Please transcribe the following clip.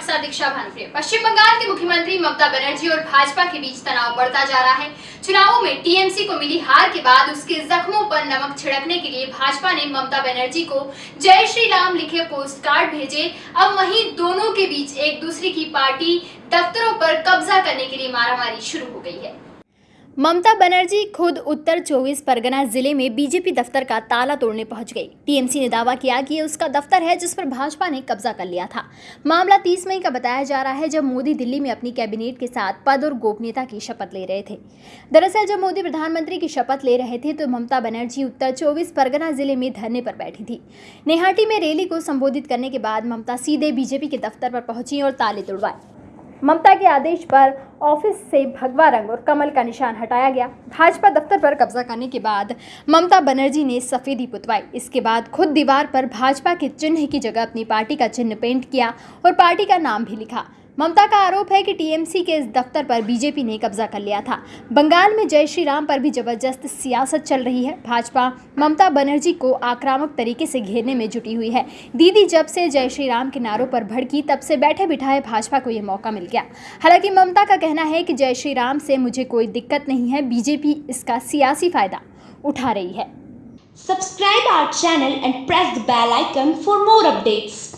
साथ दीक्षा भानप्रिय पश्चिम बंगाल की मुख्यमंत्री ममता बनर्जी और भाजपा के बीच तनाव बढ़ता जा रहा है। चुनावों में टीएमसी को मिली हार के बाद उसके जख्मों पर नमक छिड़कने के लिए भाजपा ने ममता बनर्जी को जय श्री राम लिखे पोस्ट कार्ड भेजे। अब वही दोनों के बीच एक दूसरे की पार्टी दफ्तरों पर कब्जा करने के लिए मारामारी शुरू हो गई है। ममता बनर्जी खुद उत्तर 24 परगना ज़िले में बीजेपी दफ्तर का ताला तोड़ने पहुँच गई। टीएमसी ने दावा किया कि ये उसका दफ्तर है जिस पर भाजपा ने कब्जा कर लिया था। मामला 30 मई का बताया जा रहा है जब मोदी दिल्ली में अपनी कैबिनेट के साथ पद और गोपनीयता की शपथ ले रहे थे। दरअसल जब मोदी प्रधानमंत्री की शपथ ले रहे थे तो ममता बनर्जी उत्तर चौबीस परगना ज़िले में धरने पर बैठी थी। नेहाटी में रैली को संबोधित करने के बाद ममता सीधे बीजेपी के दफ्तर पर पहुँची और ताले तुड़वाए। ममता के आदेश पर ऑफ़िस से भगवा रंग और कमल का निशान हटाया गया। भाजपा दफ्तर पर कब्जा करने के बाद ममता बनर्जी ने सफेदी पुतवाई। इसके बाद खुद दीवार पर भाजपा के चिन्ह की जगह अपनी पार्टी का चिन्ह पेंट किया और पार्टी का नाम भी लिखा। ममता का आरोप है कि टीएमसी के इस दफ्तर पर बीजेपी ने कब्जा कर लिया था। बंगाल में जय श्री राम पर भी ज़बरदस्त सियासत चल रही है। भाजपा ममता बनर्जी को आक्रामक तरीके से घेरने में जुटी हुई है। दीदी जब से जय श्री राम के नारों पर भड़की, तब से बैठे बिठाए भाजपा को यह मौका मिल गया। हालाँकि ममता का कहना है कि जय श्री राम से मुझे कोई दिक्कत नहीं है, बीजेपी इसका सियासी फ़ायदा उठा रही है। Subscribe our channel and press the bell icon for more updates.